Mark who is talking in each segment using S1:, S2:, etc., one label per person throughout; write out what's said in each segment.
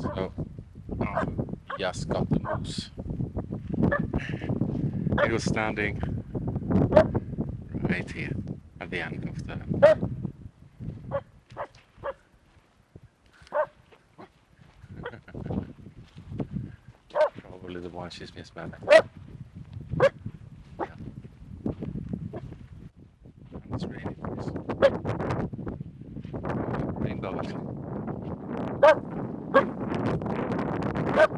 S1: So, um, got the moose. It was standing right here at the end of the Probably the one she's mismatched. Yeah. It's rainbow actually. Oopsie.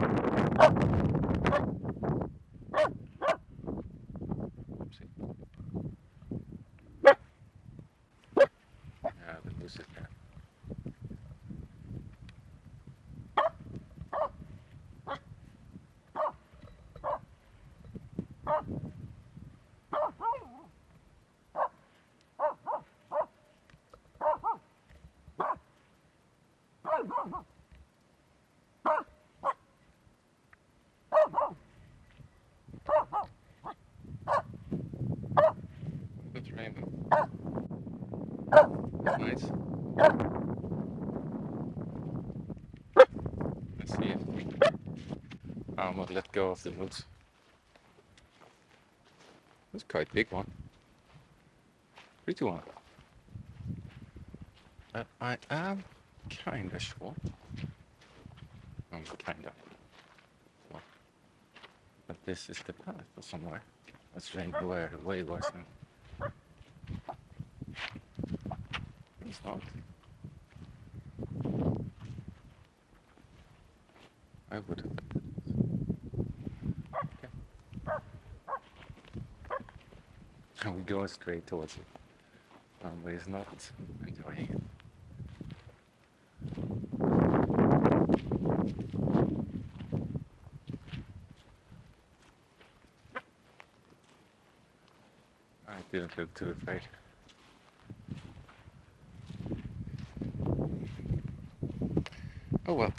S1: Yeah, the moose is there. Good rainbow. Nice. Let's see if I'm gonna let go of the moose. That's quite big one. Pretty one. But I am kinda sure. I'm kinda. But this is the path or somewhere. That's where way worse than. I would. Okay. And we go straight towards it. Um, but he's not enjoying it. I didn't look too afraid. Oh well.